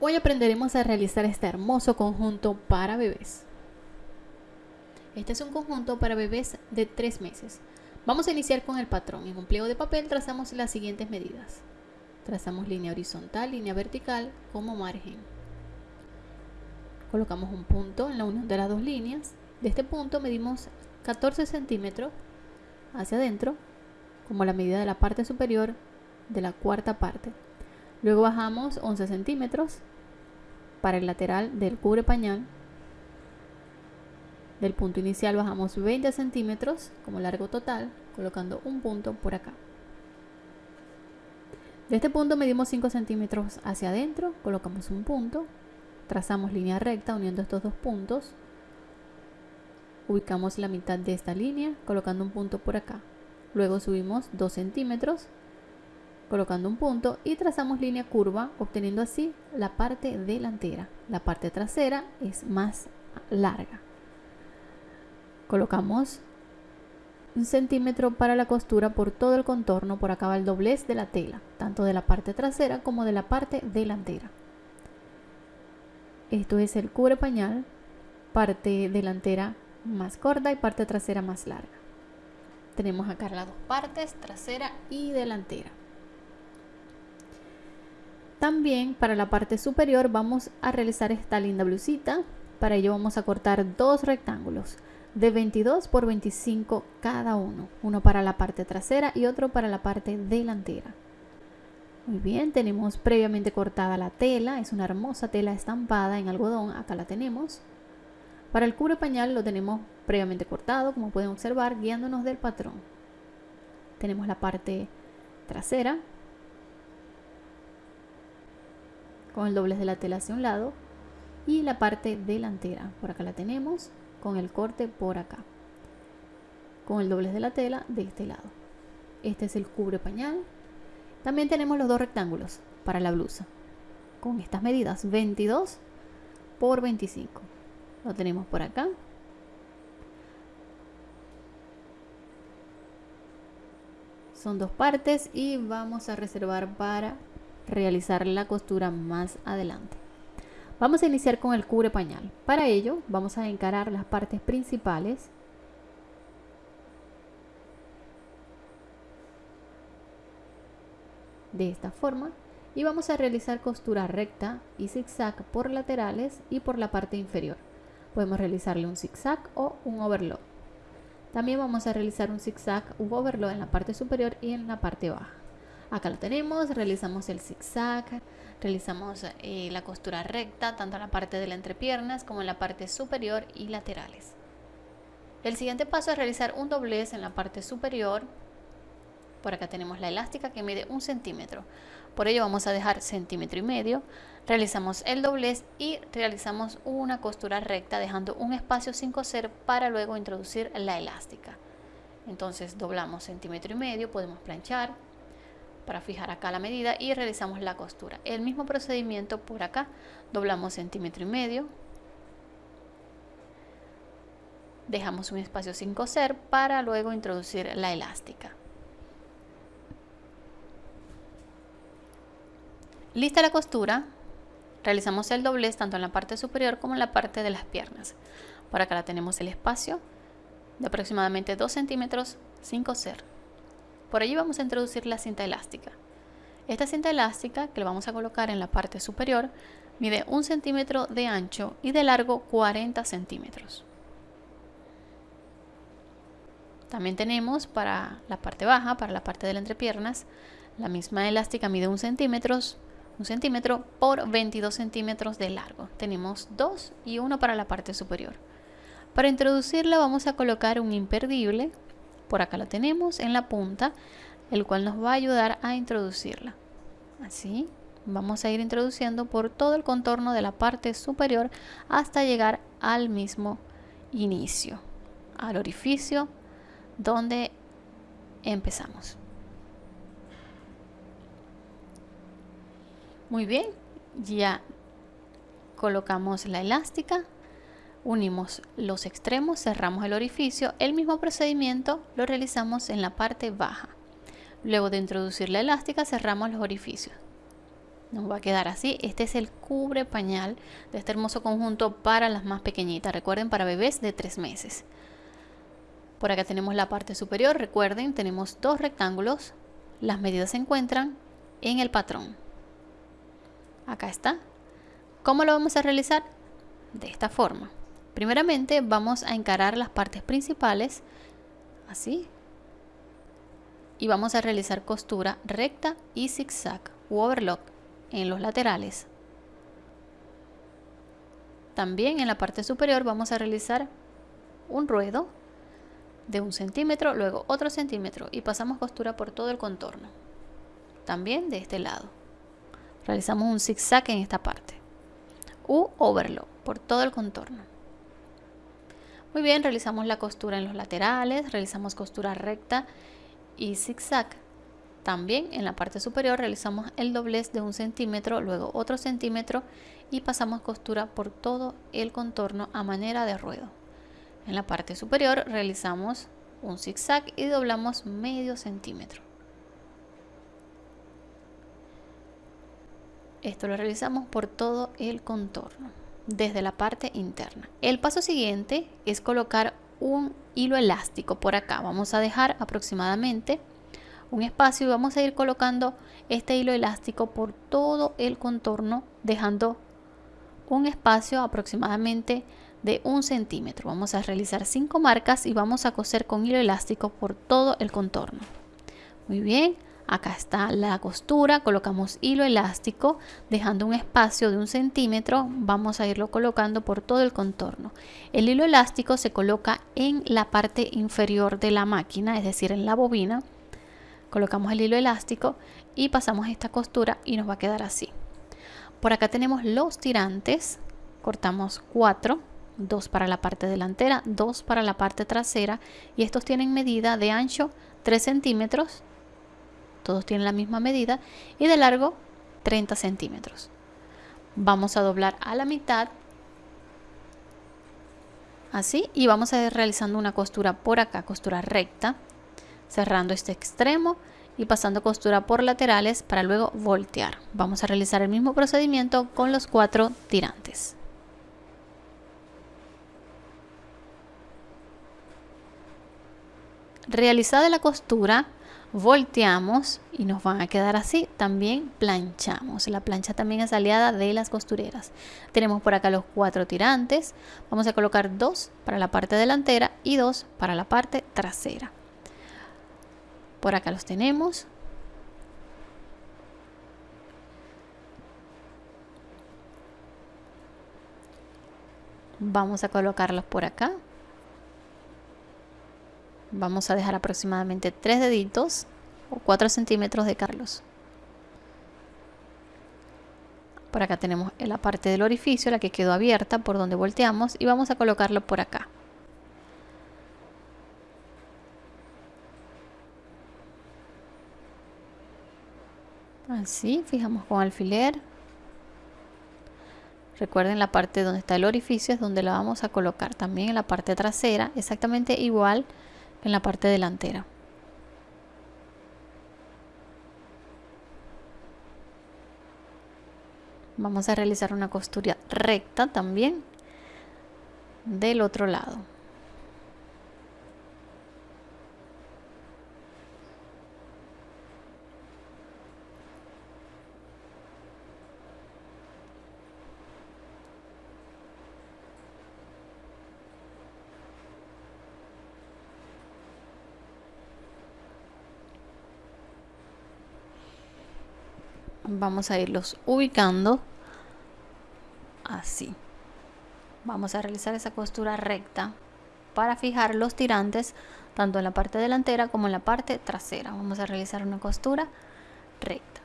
Hoy aprenderemos a realizar este hermoso conjunto para bebés. Este es un conjunto para bebés de 3 meses. Vamos a iniciar con el patrón. En un pliego de papel trazamos las siguientes medidas. Trazamos línea horizontal, línea vertical como margen. Colocamos un punto en la unión de las dos líneas. De este punto medimos 14 centímetros hacia adentro, como la medida de la parte superior de la cuarta parte. Luego bajamos 11 centímetros para el lateral del cubre pañal. Del punto inicial bajamos 20 centímetros como largo total, colocando un punto por acá. De este punto medimos 5 centímetros hacia adentro, colocamos un punto, trazamos línea recta uniendo estos dos puntos, ubicamos la mitad de esta línea colocando un punto por acá. Luego subimos 2 centímetros colocando un punto y trazamos línea curva obteniendo así la parte delantera. La parte trasera es más larga. Colocamos un centímetro para la costura por todo el contorno, por acá va el doblez de la tela, tanto de la parte trasera como de la parte delantera. Esto es el cubre pañal, parte delantera más corta y parte trasera más larga. Tenemos acá las dos partes, trasera y delantera. También para la parte superior vamos a realizar esta linda blusita. Para ello vamos a cortar dos rectángulos de 22 por 25 cada uno. Uno para la parte trasera y otro para la parte delantera. Muy bien, tenemos previamente cortada la tela. Es una hermosa tela estampada en algodón. Acá la tenemos. Para el cubre pañal lo tenemos previamente cortado, como pueden observar, guiándonos del patrón. Tenemos la parte trasera con el doblez de la tela hacia un lado y la parte delantera. Por acá la tenemos con el corte por acá con el doblez de la tela de este lado. Este es el cubre pañal. También tenemos los dos rectángulos para la blusa con estas medidas 22 por 25 lo tenemos por acá. Son dos partes y vamos a reservar para realizar la costura más adelante. Vamos a iniciar con el cubre pañal. Para ello vamos a encarar las partes principales de esta forma y vamos a realizar costura recta y zigzag por laterales y por la parte inferior. Podemos realizarle un zigzag o un overlock. También vamos a realizar un zigzag u overlock en la parte superior y en la parte baja. Acá lo tenemos, realizamos el zigzag, realizamos eh, la costura recta, tanto en la parte de la entrepiernas como en la parte superior y laterales. El siguiente paso es realizar un doblez en la parte superior. Por acá tenemos la elástica que mide un centímetro. Por ello vamos a dejar centímetro y medio. Realizamos el doblez y realizamos una costura recta dejando un espacio sin coser para luego introducir la elástica. Entonces doblamos centímetro y medio, podemos planchar para fijar acá la medida y realizamos la costura. El mismo procedimiento por acá, doblamos centímetro y medio, dejamos un espacio sin coser para luego introducir la elástica. Lista la costura, realizamos el doblez tanto en la parte superior como en la parte de las piernas. Por acá la tenemos el espacio de aproximadamente 2 centímetros sin coser. Por allí vamos a introducir la cinta elástica. Esta cinta elástica que la vamos a colocar en la parte superior mide un centímetro de ancho y de largo 40 centímetros. También tenemos para la parte baja, para la parte de las entrepiernas, la misma elástica mide un centímetro, un centímetro por 22 centímetros de largo. Tenemos dos y uno para la parte superior. Para introducirla vamos a colocar un imperdible por acá la tenemos en la punta, el cual nos va a ayudar a introducirla. Así, vamos a ir introduciendo por todo el contorno de la parte superior hasta llegar al mismo inicio, al orificio donde empezamos. Muy bien, ya colocamos la elástica unimos los extremos, cerramos el orificio, el mismo procedimiento lo realizamos en la parte baja. Luego de introducir la elástica cerramos los orificios. nos va a quedar así. Este es el cubre pañal de este hermoso conjunto para las más pequeñitas. Recuerden, para bebés de 3 meses. Por acá tenemos la parte superior. Recuerden, tenemos dos rectángulos. Las medidas se encuentran en el patrón. Acá está. ¿Cómo lo vamos a realizar? De esta forma. Primeramente vamos a encarar las partes principales. Así. Y vamos a realizar costura recta y zigzag u overlock en los laterales. También en la parte superior vamos a realizar un ruedo de un centímetro, luego otro centímetro y pasamos costura por todo el contorno. También de este lado. Realizamos un zigzag en esta parte. U overlock por todo el contorno. Muy bien, realizamos la costura en los laterales, realizamos costura recta y zigzag también en la parte superior realizamos el doblez de un centímetro, luego otro centímetro y pasamos costura por todo el contorno a manera de ruedo. En la parte superior realizamos un zigzag y doblamos medio centímetro. Esto lo realizamos por todo el contorno, desde la parte interna. El paso siguiente es colocar un hilo elástico por acá. Vamos a dejar aproximadamente un espacio y vamos a ir colocando este hilo elástico por todo el contorno dejando un espacio aproximadamente de un centímetro vamos a realizar cinco marcas y vamos a coser con hilo elástico por todo el contorno muy bien acá está la costura colocamos hilo elástico dejando un espacio de un centímetro vamos a irlo colocando por todo el contorno. El hilo elástico se coloca en la parte inferior de la máquina es decir en la bobina. Colocamos el hilo elástico y pasamos esta costura y nos va a quedar así. Por acá tenemos los tirantes cortamos cuatro dos para la parte delantera dos para la parte trasera y estos tienen medida de ancho 3 centímetros todos tienen la misma medida y de largo 30 centímetros vamos a doblar a la mitad así y vamos a ir realizando una costura por acá costura recta cerrando este extremo y pasando costura por laterales para luego voltear. Vamos a realizar el mismo procedimiento con los cuatro tirantes. Realizada la costura, volteamos y nos van a quedar así. También planchamos. La plancha también es aliada de las costureras. Tenemos por acá los cuatro tirantes. Vamos a colocar dos para la parte delantera y dos para la parte trasera. Por acá los tenemos. Vamos a colocarlos por acá. Vamos a dejar aproximadamente tres deditos o 4 centímetros de Carlos. Por acá tenemos la parte del orificio, la que quedó abierta por donde volteamos y vamos a colocarlo por acá. así fijamos con alfiler recuerden la parte donde está el orificio es donde la vamos a colocar también en la parte trasera exactamente igual en la parte delantera. Vamos a realizar una costura recta también del otro lado vamos a irlos ubicando. Así. Vamos a realizar esa costura recta para fijar los tirantes tanto en la parte delantera como en la parte trasera. Vamos a realizar una costura recta.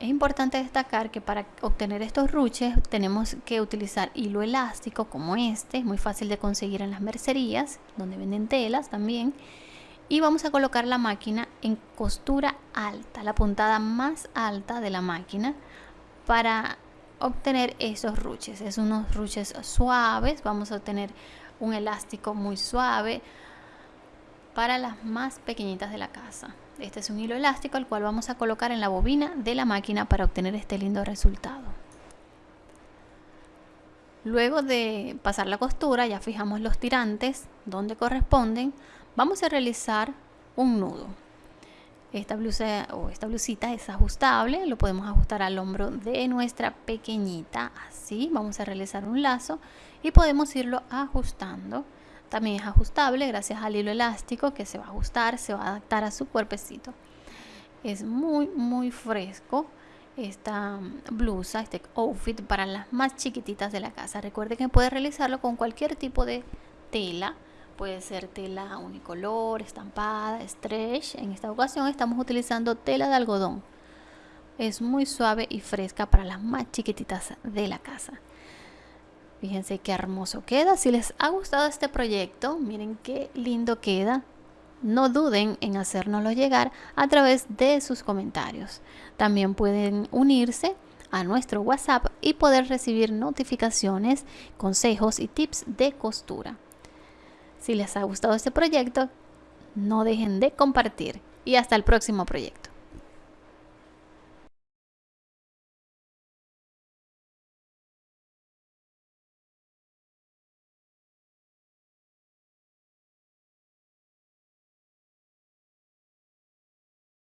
Es importante destacar que para obtener estos ruches tenemos que utilizar hilo elástico como este, es muy fácil de conseguir en las mercerías, donde venden telas también y vamos a colocar la máquina en costura alta, la puntada más alta de la máquina para obtener esos ruches. Es unos ruches suaves, vamos a obtener un elástico muy suave para las más pequeñitas de la casa. Este es un hilo elástico al cual vamos a colocar en la bobina de la máquina para obtener este lindo resultado. Luego de pasar la costura, ya fijamos los tirantes donde corresponden, vamos a realizar un nudo. Esta blusa o esta blusita es ajustable, lo podemos ajustar al hombro de nuestra pequeñita, así vamos a realizar un lazo y podemos irlo ajustando. También es ajustable gracias al hilo elástico que se va a ajustar, se va a adaptar a su cuerpecito. Es muy muy fresco esta blusa, este outfit para las más chiquititas de la casa. Recuerde que puede realizarlo con cualquier tipo de tela. Puede ser tela unicolor, estampada, stretch. En esta ocasión estamos utilizando tela de algodón. Es muy suave y fresca para las más chiquititas de la casa. Fíjense qué hermoso queda. Si les ha gustado este proyecto, miren qué lindo queda no duden en hacérnoslo llegar a través de sus comentarios. También pueden unirse a nuestro WhatsApp y poder recibir notificaciones, consejos y tips de costura. Si les ha gustado este proyecto, no dejen de compartir y hasta el próximo proyecto.